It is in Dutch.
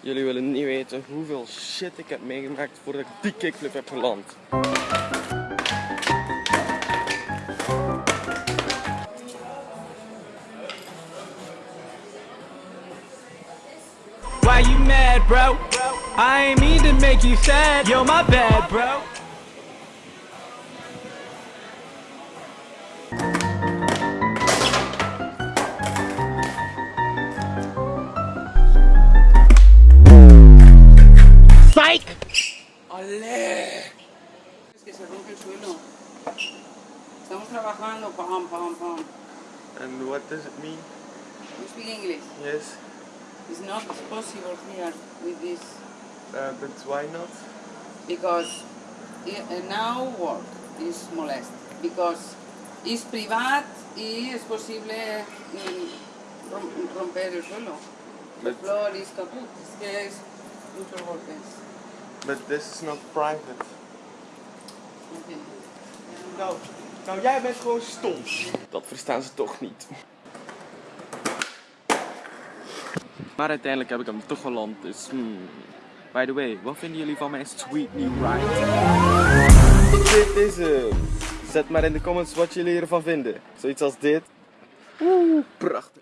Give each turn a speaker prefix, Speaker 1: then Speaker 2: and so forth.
Speaker 1: Jullie willen niet weten hoeveel shit ik heb meegemaakt voordat ik die kickflip heb geland.
Speaker 2: Why you mad, bro? I ain't mean to make you sad. Yo, my bad, bro.
Speaker 3: Es que se rompe el suelo. Estamos trabajando, pam, pam, pam.
Speaker 1: And what does it mean?
Speaker 3: You speak English.
Speaker 1: Yes,
Speaker 3: It's not possible here with this
Speaker 1: uh, but why not?
Speaker 3: because now work is molest because es privat y es posible mm, rom- romper el suelo. El
Speaker 1: But-
Speaker 3: flor is caput. Es que es muchos golpes.
Speaker 1: But this is not private.
Speaker 3: Okay.
Speaker 1: Nou, nou jij bent gewoon stom. Dat verstaan ze toch niet. Maar uiteindelijk heb ik hem toch geland, dus hmm. By the way, wat vinden jullie van mijn sweet new ride? Dit is hem. Zet maar in de comments wat jullie ervan vinden. Zoiets als dit. Oeh, prachtig.